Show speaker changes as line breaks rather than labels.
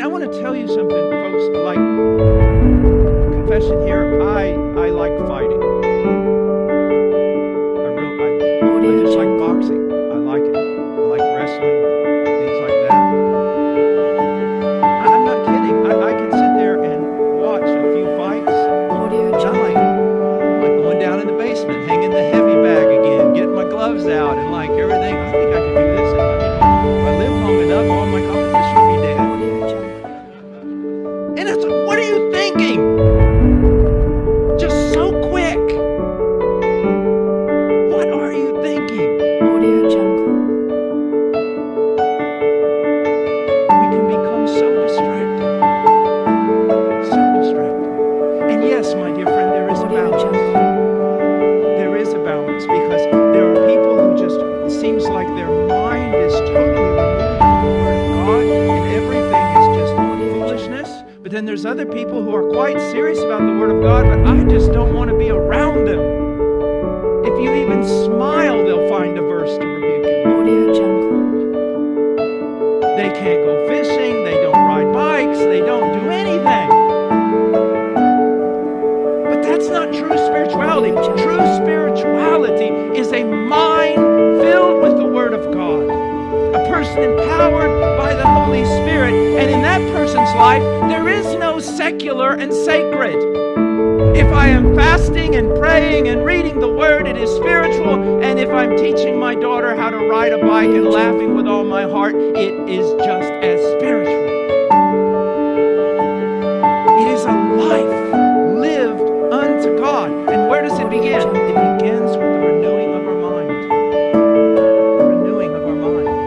I want to tell you something, folks. Like confession here, I I like fighting. I real I, I just like boxing. I like it. I like wrestling, things like that. I, I'm not kidding. I, I can sit there and watch a few fights.
Audio
I'm like, I'm like going down in the basement, hanging the heavy bag again, getting my gloves out, and like everything. There's other people who are quite serious about the Word of God, but I just don't want to be around them. If you even smile, they'll find a verse to rebuke you.
Audio Jungle.
They can't go fishing, they don't ride bikes, they don't empowered by the Holy Spirit. And in that person's life, there is no secular and sacred. If I am fasting and praying and reading the Word, it is spiritual. And if I'm teaching my daughter how to ride a bike and laughing with all my heart, it is just as